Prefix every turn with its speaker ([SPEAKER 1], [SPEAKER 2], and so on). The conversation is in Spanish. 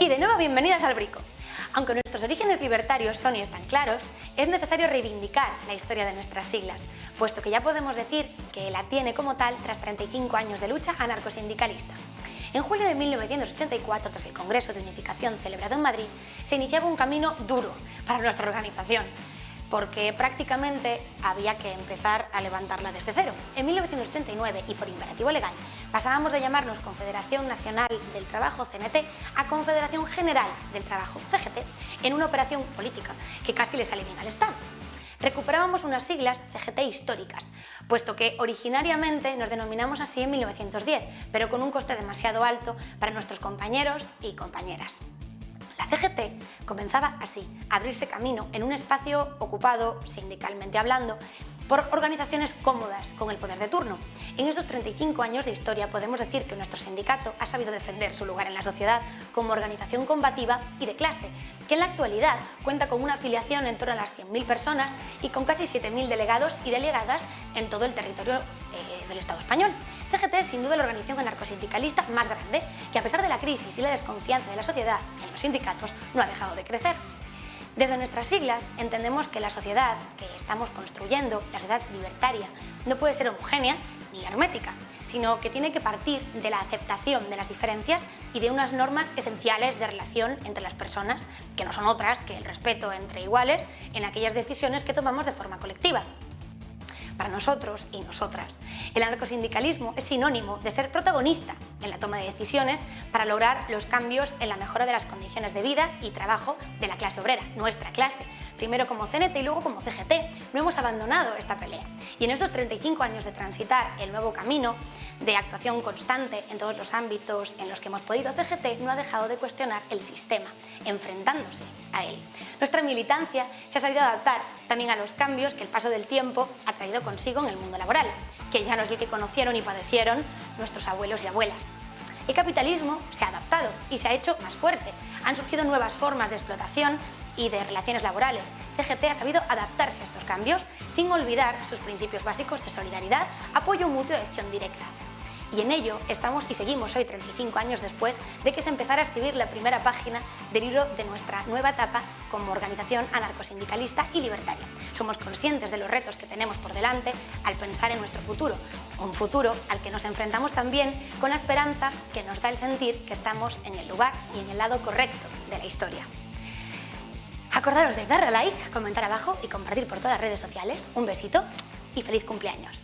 [SPEAKER 1] Y de nuevo bienvenidas al Brico. Aunque nuestros orígenes libertarios son y están claros, es necesario reivindicar la historia de nuestras siglas, puesto que ya podemos decir que la tiene como tal tras 35 años de lucha anarcosindicalista. En julio de 1984, tras el Congreso de Unificación celebrado en Madrid, se iniciaba un camino duro para nuestra organización, porque prácticamente había que empezar a levantarla desde cero. En 1989, y por imperativo legal, pasábamos de llamarnos Confederación Nacional del Trabajo, CNT, a Confederación General del Trabajo, CGT, en una operación política que casi le sale bien al Estado. Recuperábamos unas siglas CGT históricas, puesto que originariamente nos denominamos así en 1910, pero con un coste demasiado alto para nuestros compañeros y compañeras. La CGT comenzaba así, a abrirse camino en un espacio ocupado, sindicalmente hablando, por organizaciones cómodas con el poder de turno. En estos 35 años de historia podemos decir que nuestro sindicato ha sabido defender su lugar en la sociedad como organización combativa y de clase, que en la actualidad cuenta con una afiliación en torno a las 100.000 personas y con casi 7.000 delegados y delegadas en todo el territorio eh, del Estado español. CGT es sin duda la organización anarcosindicalista más grande, que a pesar de la crisis y la desconfianza de la sociedad en los sindicatos, no ha dejado de crecer. Desde nuestras siglas entendemos que la sociedad que estamos construyendo, la sociedad libertaria, no puede ser homogénea ni hermética, sino que tiene que partir de la aceptación de las diferencias y de unas normas esenciales de relación entre las personas, que no son otras que el respeto entre iguales en aquellas decisiones que tomamos de forma colectiva para nosotros y nosotras. El anarcosindicalismo es sinónimo de ser protagonista en la toma de decisiones para lograr los cambios en la mejora de las condiciones de vida y trabajo de la clase obrera, nuestra clase, primero como CNT y luego como CGT. No hemos abandonado esta pelea. Y en estos 35 años de transitar el nuevo camino de actuación constante en todos los ámbitos en los que hemos podido, CGT no ha dejado de cuestionar el sistema, enfrentándose a él. Nuestra militancia se ha sabido adaptar también a los cambios que el paso del tiempo ha traído consigo en el mundo laboral, que ya no es el que conocieron y padecieron nuestros abuelos y abuelas. El capitalismo se ha adaptado y se ha hecho más fuerte. Han surgido nuevas formas de explotación y de relaciones laborales. CGT ha sabido adaptarse a estos cambios sin olvidar sus principios básicos de solidaridad, apoyo mutuo y acción directa. Y en ello estamos y seguimos hoy 35 años después de que se empezara a escribir la primera página del libro de nuestra nueva etapa como organización anarcosindicalista y libertaria. Somos conscientes de los retos que tenemos por delante al pensar en nuestro futuro, un futuro al que nos enfrentamos también con la esperanza que nos da el sentir que estamos en el lugar y en el lado correcto de la historia. Acordaros de darle like, comentar abajo y compartir por todas las redes sociales. Un besito y feliz cumpleaños.